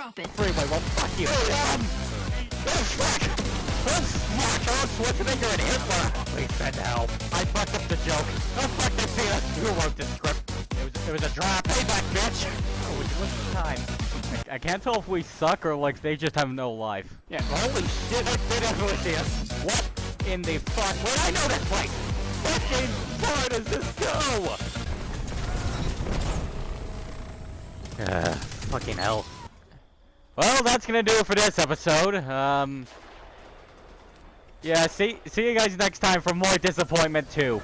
Drop it. Freeway, well, fuck you. um, oh fuck! Oh fuck! Oh, Schwarzenegger and Hitler! Please send help. I fucked up the joke. Oh fuck, they see us! You wrote the script. It was, it was a drop. Payback, bitch! Oh, what's what's the time? I, I can't tell if we suck or like they just have no life. Yeah, holy shit, I did definitely see us. What? In the fuck? Wait, I know this place! fucking far does this go? Uh, fucking hell. Well, that's gonna do it for this episode. Um, yeah, see, see you guys next time for more Disappointment 2.